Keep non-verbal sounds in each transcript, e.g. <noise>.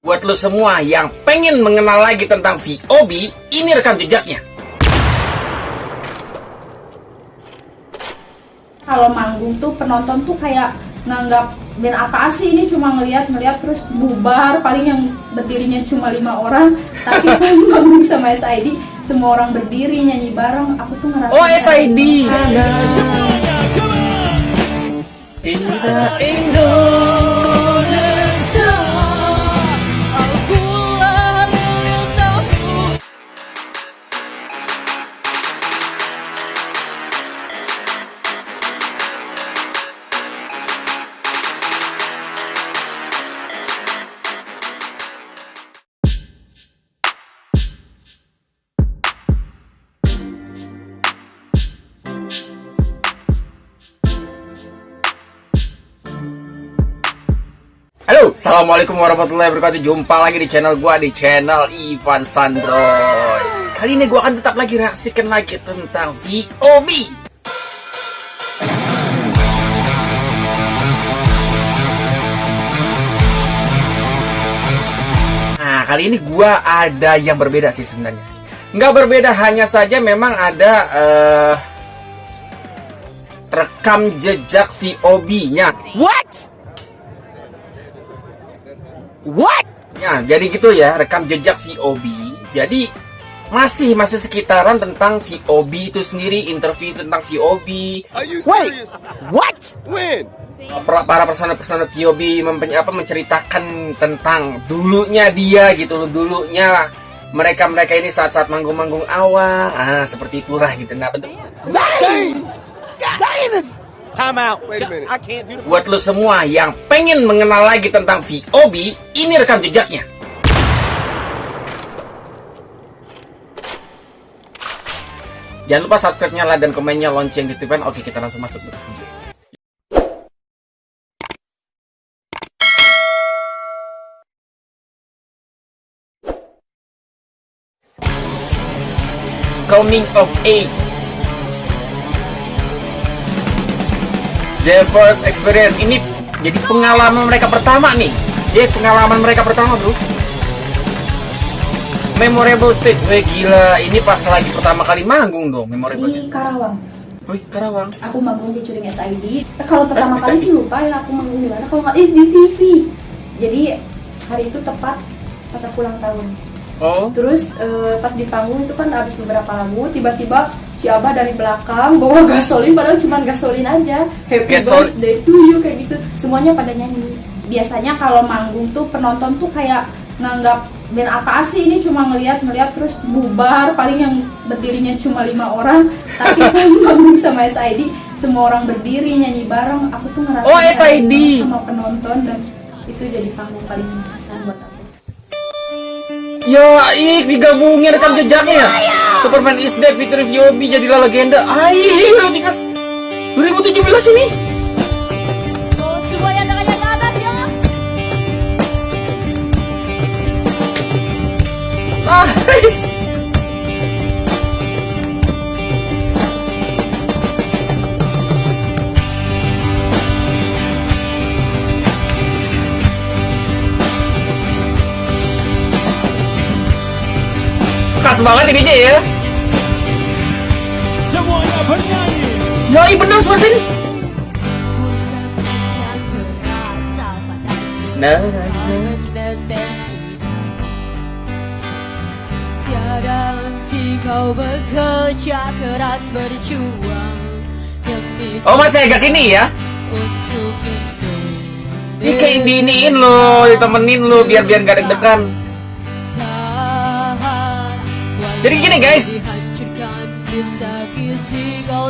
Buat lo semua yang pengen mengenal lagi tentang VOB, ini rekam jejaknya. Kalau manggung tuh penonton tuh kayak nganggap band apaan sih ini cuma ngeliat ngeliat terus bubar paling yang berdirinya cuma lima orang <laughs> tapi pas manggung sama SID semua orang berdiri nyanyi bareng aku tuh ngerasa Oh, SID. ada. Indah Assalamualaikum warahmatullahi wabarakatuh. Jumpa lagi di channel gua di channel Ivan Sandroy Kali ini gua akan tetap lagi reaksikan lagi tentang VOB Nah, kali ini gua ada yang berbeda sih sebenarnya. Nggak berbeda, hanya saja memang ada eh, rekam jejak VOB-nya What? What? Ya, jadi gitu ya, rekam jejak VOB. Jadi masih masih sekitaran tentang VOB itu sendiri, interview tentang VOB. Are you Wait. serious? What? When? Per- Para persona-persona VOB mempen- apa menceritakan tentang dulunya dia gitu loh, dulunya mereka-mereka ini saat-saat manggung-manggung awal. Ah, seperti itulah gitu. Nah, bentuk Zayn! Zayn is... Time out. Wait a minute. I can't do the... buat lo semua yang pengen mengenal lagi tentang VOB, ini rekam jejaknya. Jangan lupa subscribe-nya, like, dan komennya, lonceng, titipan. Oke, kita langsung masuk ke video. Coming of age The first experience ini jadi pengalaman mereka pertama nih. Ya pengalaman mereka pertama bro. Memorable set, weh gila. Ini pas lagi pertama kali manggung dong, memorable. di Karawang Wih Karawang. aku manggung di Curing SID Eh, kalau pertama Eh, kali sih lupa ya aku manggung di mana kalau nggak eh, di TV jadi hari itu tepat pas aku ulang tahun Oh, Terus eh, pas di panggung itu kan habis beberapa lagu tiba-tiba si Abah dari belakang bawa gasolin padahal cuma gasolin aja. Happy Gasol- birthday to you kayak gitu. Semuanya pada nyanyi. Biasanya kalau manggung tuh penonton tuh kayak nganggap band apaan sih ini cuma ngeliat-ngeliat terus bubar paling yang berdirinya cuma lima orang tapi <laughs> pas manggung sama SID semua orang berdiri nyanyi bareng aku tuh ngerasa Oh, SID. sama penonton dan itu jadi panggung paling berkesan buat aku ya ih digabungin rekam jejaknya. Superman is dead featuring VOB jadilah legenda. Ayo, tingkas 2017 ini. Ya. Nice. Banget ini aja ya. Semuanya bernyanyi. Iya benar suara sini. Nah, nah, nah. kau bekerja keras berjuang Oh, masih agak ini ya. Ini kayak diiniin lo, ditemenin lo biar biar gak deg-degan. Jadi gini, guys.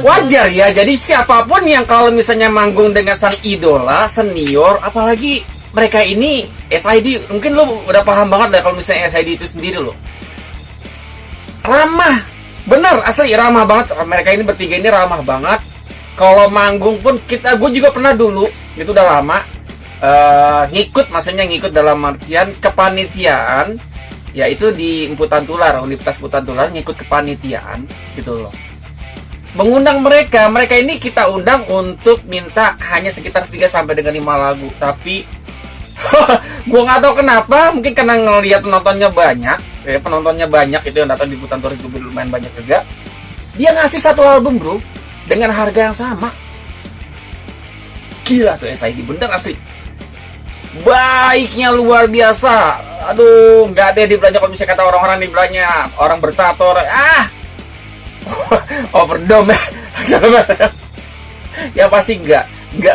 Wajar ya, jadi siapa pun yang kalau misalnya manggung dengan sang idola, senior, apalagi mereka ini SID, mungkin lo udah paham banget lah kalau misalnya SID itu sendiri lo. Ramah, bener asli ramah banget. Mereka ini bertiga ini ramah banget. Kalau manggung pun kita, gue juga pernah dulu, itu udah lama, eh, ngikut, maksudnya ngikut dalam artian kepanitiaan, yaitu di Emputan Tular, Universitas Emputan Tular ngikut kepanitiaan gitu loh. Mengundang mereka, mereka ini kita undang untuk minta hanya sekitar 3 sampai dengan 5 lagu, tapi <laughs> gua nggak tahu kenapa mungkin karena ngelihat penontonnya banyak ya penontonnya banyak itu yang datang di Butan Tour itu lumayan banyak juga. Dia ngasih satu album bro dengan harga yang sama. Gila tuh SID bener asli. Baiknya luar biasa aduh nggak ada di belanja kalau bisa kata orang-orang di belanja orang bertato orang- ah! <laughs> Overdome <laughs> ya pasti enggak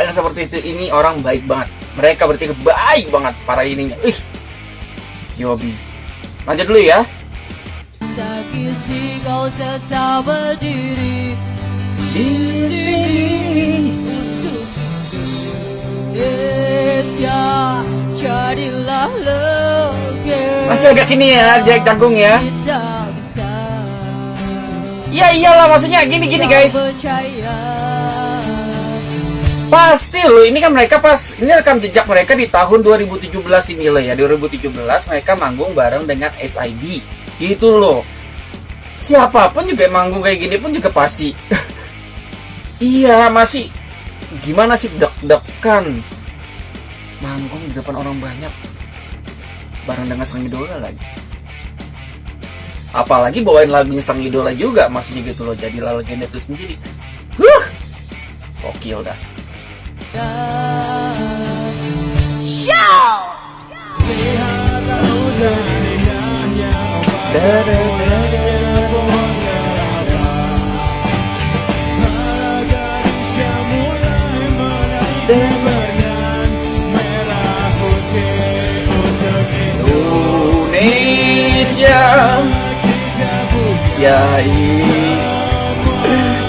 yang seperti itu. Ini orang baik banget. Mereka bertiga baik banget para ininya. Ih Yobi lanjut dulu ya. Sakit sih kau tetap berdiri di sini. Untuk jadilah masih agak ini ya Jack Jagung ya ya iyalah maksudnya gini gini guys Pasti loh, ini kan mereka pas ini rekam jejak mereka di tahun 2017 ini loh ya. 2017 mereka manggung bareng dengan SID. Gitu loh. Siapa pun juga yang manggung kayak gini pun juga pasti. <laughs> iya, masih gimana sih deg-degan manggung di depan orang banyak bareng dengan sang idola lagi. Apalagi bawain lagunya sang idola juga maksudnya gitu loh. Jadilah legenda itu sendiri. Huh. Gokil dah. Indonesia Ya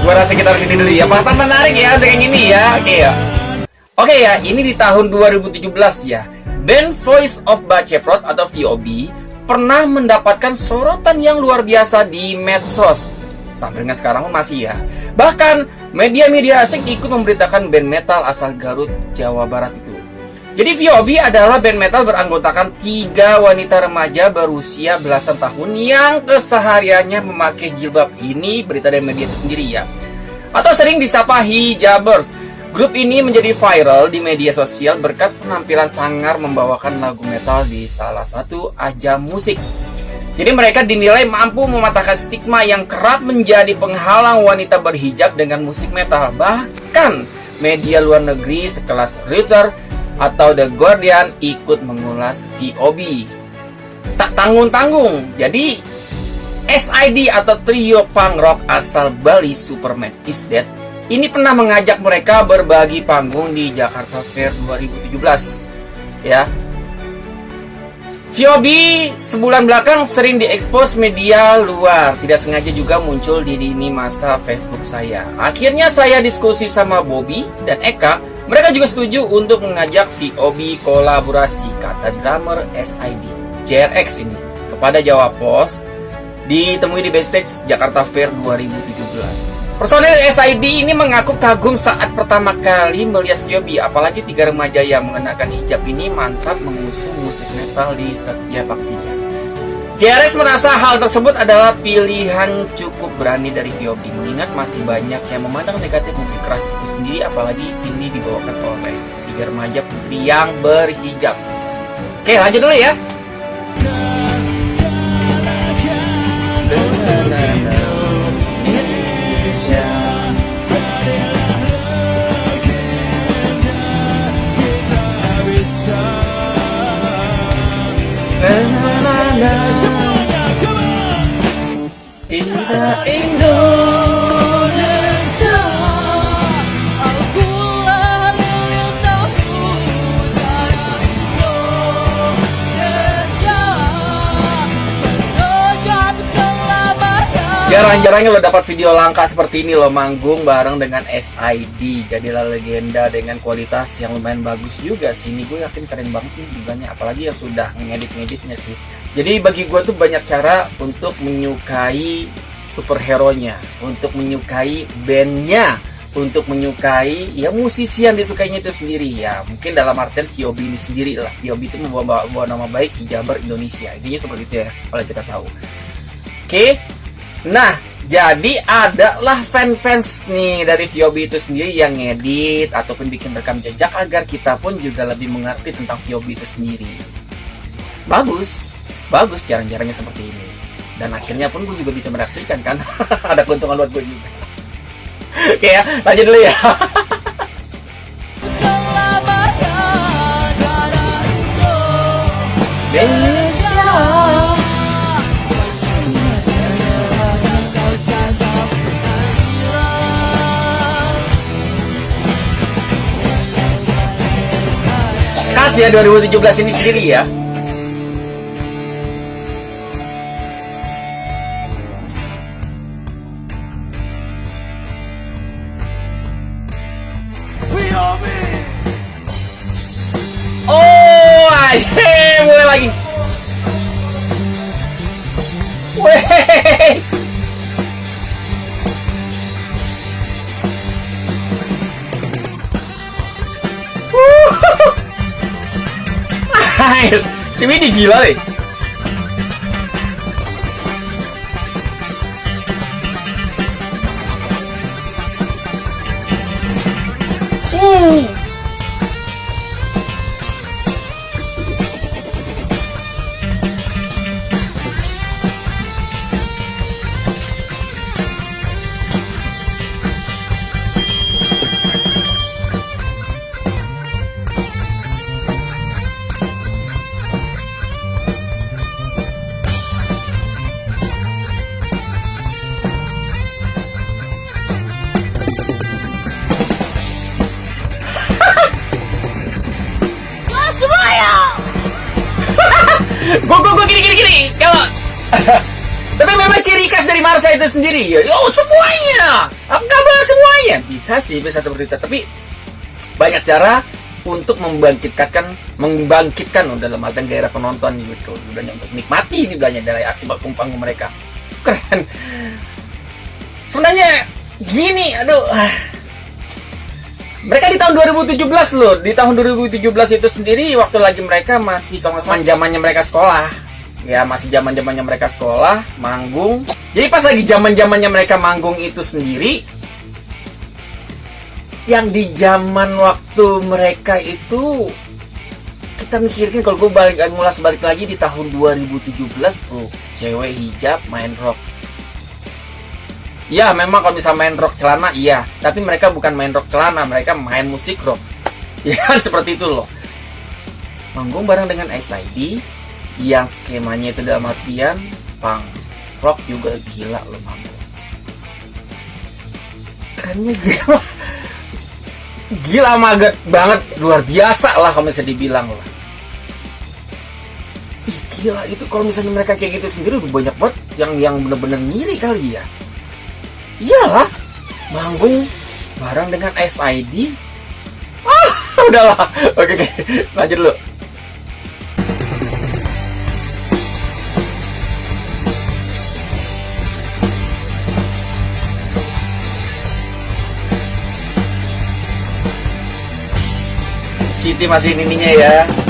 Gua rasa kita harus ini dulu ya. Fakta menarik ya untuk yang ini ya. Oke ya. Oke ya ini di tahun 2017 ya. Band Voice of Baceprot atau VOB Pernah mendapatkan sorotan yang luar biasa di medsos. Sampai dengan sekarang pun masih ya. Bahkan media-media asing ikut memberitakan band metal asal Garut, Jawa Barat itu jadi VOB adalah band metal beranggotakan tiga wanita remaja berusia belasan tahun yang kesehariannya memakai jilbab. Ini berita dari media itu sendiri ya. Atau sering disapa hijabers. Grup ini menjadi viral di media sosial berkat penampilan sangar membawakan lagu metal di salah satu ajang musik. Jadi mereka dinilai mampu mematahkan stigma yang kerap menjadi penghalang wanita berhijab dengan musik metal. Bahkan media luar negeri sekelas Reuters atau The Guardian ikut mengulas VOB. Tak tanggung-tanggung. Jadi SID atau trio punk rock asal Bali Superman is Dead ini pernah mengajak mereka berbagi panggung di Jakarta Fair 2017. Ya. VOB sebulan belakang sering diekspos media luar, tidak sengaja juga muncul di lini masa Facebook saya. Akhirnya saya diskusi sama Bobby dan Eka mereka juga setuju untuk mengajak VOB kolaborasi kata drummer SID JRX ini kepada Jawa Pos ditemui di backstage Jakarta Fair 2017. Personel SID ini mengaku kagum saat pertama kali melihat VOB, apalagi tiga remaja yang mengenakan hijab ini mantap mengusung musik metal di setiap aksinya. JRX merasa hal tersebut adalah pilihan cukup berani dari VOB mengingat masih banyak yang memandang negatif musik keras itu sendiri apalagi kini dibawakan oleh tiga remaja putri yang berhijab. Oke lanjut dulu ya. Jarang-jarangnya lo dapat video langka seperti ini lo manggung bareng dengan SID Jadilah legenda dengan kualitas yang lumayan bagus juga sih. Ini gue yakin keren banget nih banyak apalagi yang sudah ngedit-ngeditnya sih. Jadi bagi gue tuh banyak cara untuk menyukai superhero-nya Untuk menyukai bandnya Untuk menyukai ya musisi yang disukainya itu sendiri. Ya Mungkin dalam artian VOB ini sendiri lah. VOB itu membawa, membawa nama baik hijaber Indonesia. Intinya seperti itu ya kalau kita tahu. Oke Nah, Jadi adalah fan-fans nih dari Viobi itu sendiri yang ngedit ataupun bikin rekam jejak agar kita pun juga lebih mengerti tentang Viobi itu sendiri. Bagus, bagus jarang-jarangnya seperti ini. Dan akhirnya pun gue juga bisa mereaksikan kan. <laughs> Ada keuntungan buat gue juga. Oke ya, lanjut dulu ya. <laughs> Selamanya Khas ya 2017 ini sendiri ya. Si Widi gila deh. <laughs> tapi memang ciri khas dari Marsa itu sendiri ya. Oh semuanya. Apakah bahas semuanya? Bisa sih, bisa seperti itu. Tapi banyak cara untuk membangkitkan membangkitkan oh, dalam artian gairah penonton gitu. Udahnya untuk nikmati ini belanja dari asibak kumpang mereka. Keren. Sebenarnya gini, aduh. Mereka di tahun 2017 loh. Di tahun 2017 itu sendiri waktu lagi mereka masih kalau zamannya mereka sekolah. Ya masih zaman zamannya mereka sekolah, manggung. Jadi pas lagi zaman zamannya mereka manggung itu sendiri, yang di zaman waktu mereka itu kita mikirin kalau gue balik ngulas balik lagi di tahun 2017 bro cewek hijab main rock. Ya memang kalau bisa main rock celana iya. Tapi mereka bukan main rock celana Mereka main musik rock. <laughs> Ya seperti itu loh. Manggung bareng dengan SID Yang skemanya itu dalam artian Punk Rock juga gila loh manggung Kerennya gila Gila maget banget Luar biasa lah kalau misalnya dibilang lah Ih gila itu kalau misalnya mereka kayak gitu sendiri udah banyak banget yang yang bener-bener ngiri kali ya Iyalah, manggung bareng dengan SID. Ah, <laughs> udahlah. Oke, oke. Lanjut dulu. Siti masih ininya ya.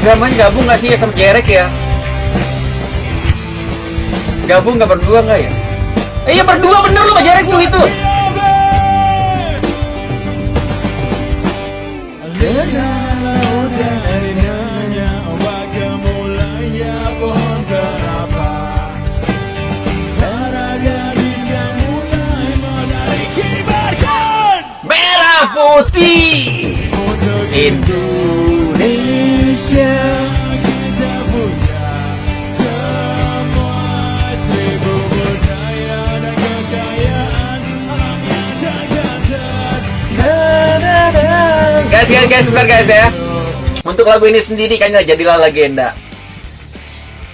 Dia dramanya gabung gak sih ya sama Jerek ya? Gabung gak berdua gak ya? Eh iya berdua bener lu sama Jerek tuh itu Merah putih Indonesia Guys, guys, guys, sebentar guys ya. Untuk lagu ini sendiri kayaknya jadilah legenda.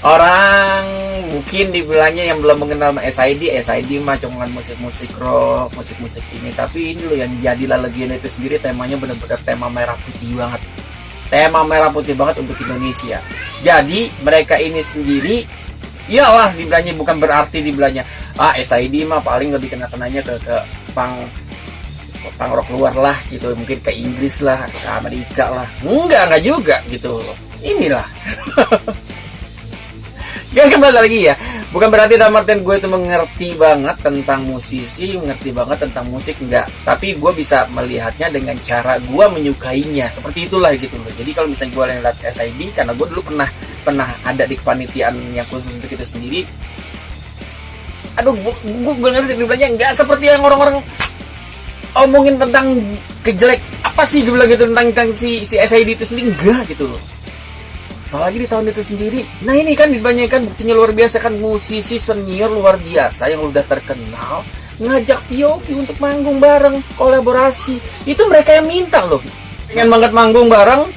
Orang mungkin dibilangnya yang belum mengenal SID SID mah cuma musik-musik rock musik-musik ini tapi ini loh yang jadilah legenda itu sendiri temanya benar-benar tema merah putih banget tema merah putih banget untuk Indonesia jadi mereka ini sendiri iyalah dibilangnya bukan berarti dibilangnya ah SID mah paling lebih kena kenanya ke ke pang pang rock luar lah gitu mungkin ke Inggris lah ke Amerika lah. Enggak enggak juga gitu. Inilah. <laughs> Gak kembali lagi ya. Bukan berarti dalam artian gue itu mengerti banget tentang musisi Mengerti banget tentang musik Enggak. Tapi gue bisa melihatnya dengan cara gue menyukainya. Seperti itulah gitu loh. Jadi kalau misalnya gue lihat SID Karena gue dulu pernah pernah ada di kepanitiaan yang khusus untuk itu sendiri. Aduh gue, gue, gue ngerti dibilangnya Enggak seperti yang orang-orang Omongin tentang kejelek Apa sih? Gue bilang gitu tentang, tentang si, si SID itu sendiri. Enggak gitu loh. Apalagi di tahun itu sendiri. Nah ini kan dibanyakan buktinya luar biasa kan. Musisi senior luar biasa yang udah terkenal ngajak Viopi untuk manggung bareng kolaborasi. Itu mereka yang minta loh. Pengen banget manggung bareng.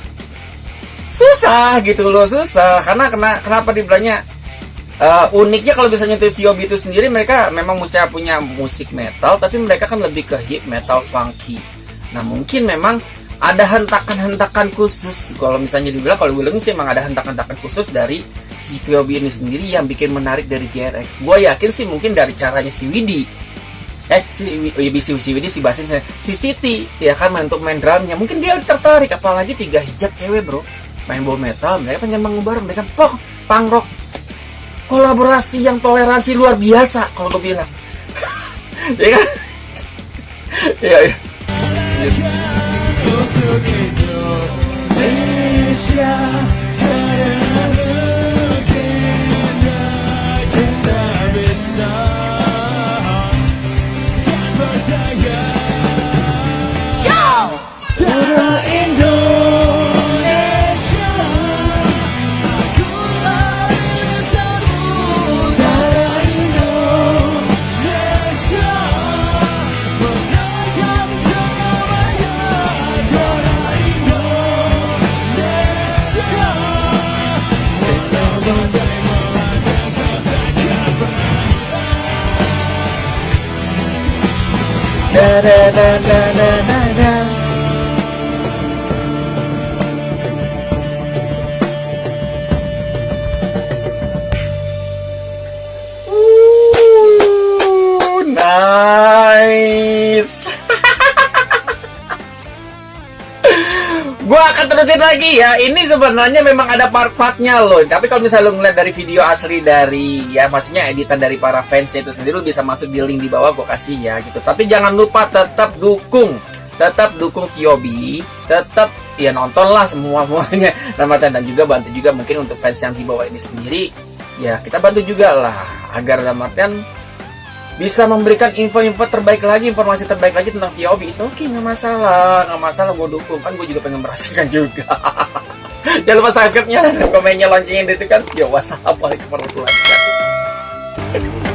Susah gitu loh susah. Karena kena kenapa dibilangnya uh, uniknya kalau misalnya itu Viobi itu sendiri mereka memang musik punya musik metal tapi mereka kan lebih ke hip metal funky. Nah mungkin memang ada hentakan-hentakan khusus. Kalau misalnya dibilang kalau gue sih emang ada hentakan-hentakan khusus dari si Viobi ini sendiri yang bikin menarik dari GRX gue yakin sih mungkin dari caranya si Widi. Eh si, oh iya, si, si Widi si basisnya si Siti ya kan untuk main drumnya. Mungkin dia tertarik apalagi tiga hijab cewek bro. Main ball metal mereka pengen bareng mereka poh punk rock kolaborasi yang toleransi luar biasa kalau gue bilang. <laughs> Ya kan? Iya iya. Da da da da da da da akan terusin lagi ya. Ini sebenarnya memang ada part-partnya loh. Tapi kalau misalnya lo ngeliat dari video asli dari ya maksudnya editan dari para fans itu sendiri lo bisa masuk di link di bawah gua kasih ya gitu. Tapi jangan lupa tetap dukung tetap dukung Viobi, tetap ya nontonlah semua semuanya <laughs> Ramadan dan juga bantu juga mungkin untuk fans yang di bawah ini sendiri ya kita bantu juga lah agar Ramadan bisa memberikan info-info terbaik lagi, informasi terbaik lagi tentang Viobi. Oke, okay, nggak masalah, nggak masalah, gue dukung. Kan gue juga pengen merasakan <laughs> juga. Jangan lupa subscribe-nya, komennya, loncengin itu kan. Yo, wassalamualaikum warahmatullahi wabarakatuh.